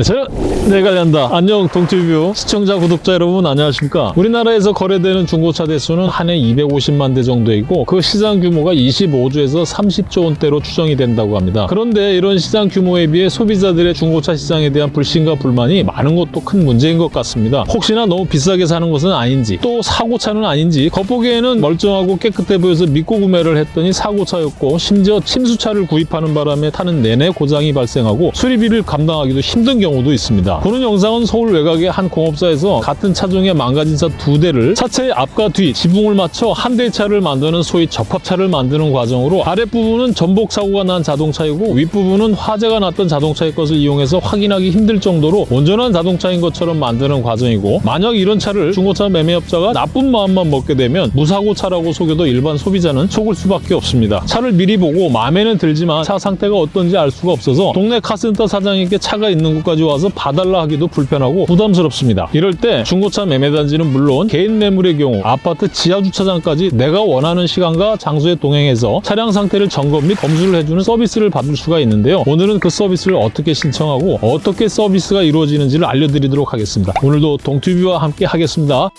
네, 저는 내가 간다. 안녕 동티뷰 시청자 구독자 여러분 안녕하십니까? 우리나라에서 거래되는 중고차 대수는 한 해 250만 대 정도이고 그 시장 규모가 25조에서 30조 원대로 추정이 된다고 합니다. 그런데 이런 시장 규모에 비해 소비자들의 중고차 시장에 대한 불신과 불만이 많은 것도 큰 문제인 것 같습니다. 혹시나 너무 비싸게 사는 것은 아닌지 또 사고차는 아닌지 겉보기에는 멀쩡하고 깨끗해 보여서 믿고 구매를 했더니 사고차였고 심지어 침수차를 구입하는 바람에 타는 내내 고장이 발생하고 수리비를 감당하기도 힘든 경우 도 있습니다. 보는 영상은 서울 외곽의 한 공업사에서 같은 차종의 망가진 차 두 대를 차체의 앞과 뒤 지붕을 맞춰 한 대의 차를 만드는 소위 접합차를 만드는 과정으로 아랫부분은 전복 사고가 난 자동차이고 윗부분은 화재가 났던 자동차의 것을 이용해서 확인하기 힘들 정도로 온전한 자동차인 것처럼 만드는 과정이고 만약 이런 차를 중고차 매매업자가 나쁜 마음만 먹게 되면 무사고차라고 속여도 일반 소비자는 속을 수밖에 없습니다. 차를 미리 보고 마음에는 들지만 차 상태가 어떤지 알 수가 없어서 동네 카센터 사장에게 차가 있는 곳까지 와서 봐달라 하기도 불편하고 부담스럽습니다. 이럴 때 중고차 매매단지는 물론 개인 매물의 경우 아파트 지하 주차장까지 내가 원하는 시간과 장소에 동행해서 차량 상태를 점검 및 검수를 해주는 서비스를 받을 수가 있는데요. 오늘은 그 서비스를 어떻게 신청하고 어떻게 서비스가 이루어지는지를 알려드리도록 하겠습니다. 오늘도 동튜브와 함께 하겠습니다.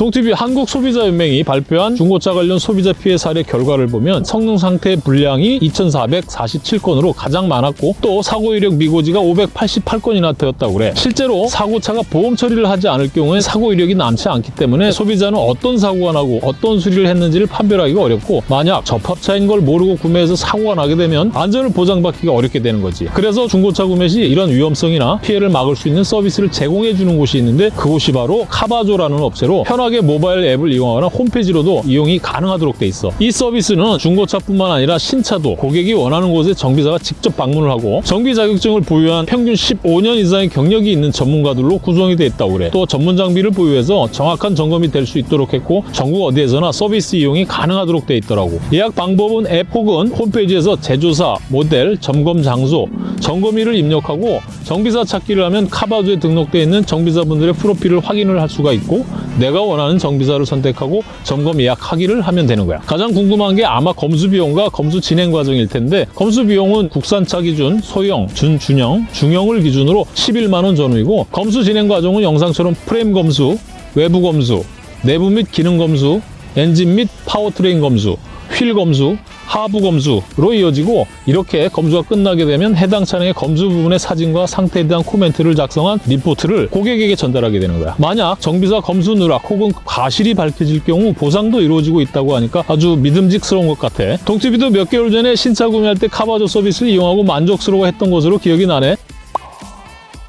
동티비 한국소비자연맹이 발표한 중고차 관련 소비자 피해 사례 결과를 보면 성능 상태 불량이 2,447건으로 가장 많았고 또 사고 이력 미고지가 588건이나 되었다고 그래. 실제로 사고차가 보험 처리를 하지 않을 경우에 사고 이력이 남지 않기 때문에 소비자는 어떤 사고가 나고 어떤 수리를 했는지를 판별하기가 어렵고 만약 접합차인 걸 모르고 구매해서 사고가 나게 되면 안전을 보장받기가 어렵게 되는 거지. 그래서 중고차 구매 시 이런 위험성이나 피해를 막을 수 있는 서비스를 제공해 주는 곳이 있는데 그곳이 바로 카바조라는 업체로 편하게 모바일 앱을 이용하거나 홈페이지로도 이용이 가능하도록 돼 있어. 이 서비스는 중고차뿐만 아니라 신차도 고객이 원하는 곳에 정비사가 직접 방문을 하고 정비 자격증을 보유한 평균 15년 이상의 경력이 있는 전문가들로 구성이 돼 있다고 그래. 또 전문 장비를 보유해서 정확한 점검이 될 수 있도록 했고 전국 어디에서나 서비스 이용이 가능하도록 돼 있더라고. 예약 방법은 앱 혹은 홈페이지에서 제조사, 모델, 점검 장소, 점검일을 입력하고 정비사 찾기를 하면 카바조에 등록되어 있는 정비사분들의 프로필을 확인을 할 수가 있고 내가 원하는 정비사를 선택하고 점검 예약 하기를 하면 되는 거야. 가장 궁금한 게 아마 검수 비용과 검수 진행 과정일 텐데 검수 비용은 국산차 기준 소형, 준준형, 중형을 기준으로 11만 원 전후이고 검수 진행 과정은 영상처럼 프레임 검수, 외부 검수, 내부 및 기능 검수, 엔진 및 파워트레인 검수, 휠 검수, 하부 검수로 이어지고 이렇게 검수가 끝나게 되면 해당 차량의 검수 부분의 사진과 상태에 대한 코멘트를 작성한 리포트를 고객에게 전달하게 되는 거야. 만약 정비사 검수 누락 혹은 과실이 밝혀질 경우 보상도 이루어지고 있다고 하니까 아주 믿음직스러운 것 같아. 동티비도 몇 개월 전에 신차 구매할 때 카바조 서비스를 이용하고 만족스러워했던 것으로 기억이 나네.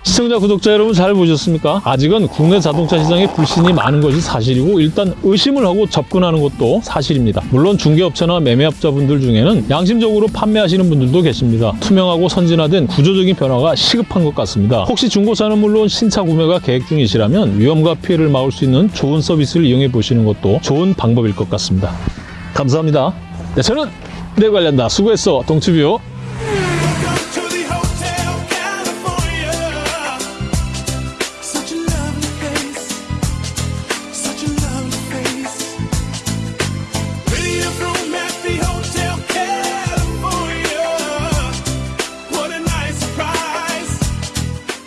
시청자, 구독자 여러분 잘 보셨습니까? 아직은 국내 자동차 시장에 불신이 많은 것이 사실이고 일단 의심을 하고 접근하는 것도 사실입니다. 물론 중개업체나 매매업자분들 중에는 양심적으로 판매하시는 분들도 계십니다. 투명하고 선진화된 구조적인 변화가 시급한 것 같습니다. 혹시 중고차는 물론 신차 구매가 계획 중이시라면 위험과 피해를 막을 수 있는 좋은 서비스를 이용해 보시는 것도 좋은 방법일 것 같습니다. 감사합니다. 네, 저는 내 관련다. 수고했어, 동치뷰.